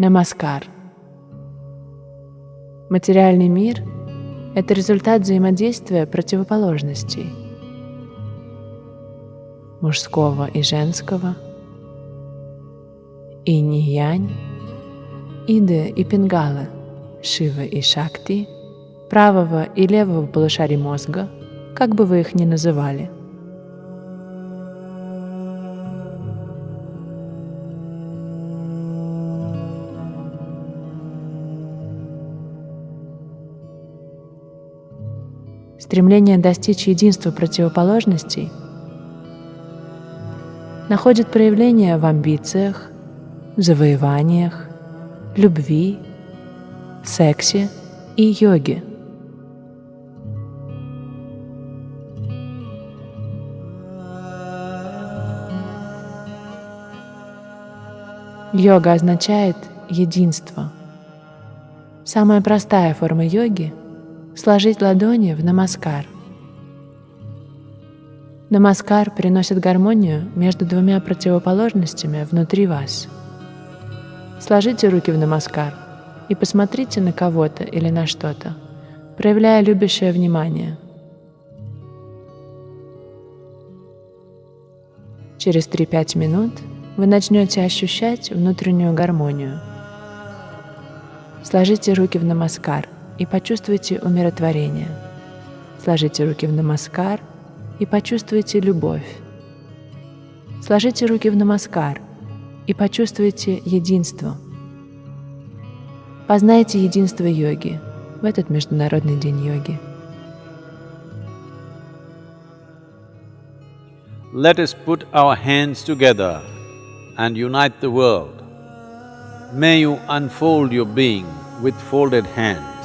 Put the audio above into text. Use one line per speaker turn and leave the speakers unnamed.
Намаскар. Материальный мир — это результат взаимодействия противоположностей мужского и женского, инь-янь, иды и пингалы, шивы и шакти, правого и левого полушарий мозга, как бы вы их ни называли — стремление достичь единства противоположностей находит проявление в амбициях, завоеваниях, любви, сексе и йоге. Йога означает единство. Самая простая форма йоги — сложить ладони в намаскар. Намаскар приносит гармонию между двумя противоположностями внутри вас. Сложите руки в намаскар и посмотрите на кого-то или на что-то, проявляя любящее внимание. Через 3-5 минут вы начнете ощущать внутреннюю гармонию. Сложите руки в намаскар – и почувствуйте умиротворение. Сложите руки в намаскар и почувствуйте любовь. Сложите руки в намаскар и почувствуйте единство. Познайте единство йоги в этот Международный день йоги.
Let us put our hands together and unite the world. May you unfold your being with folded hands.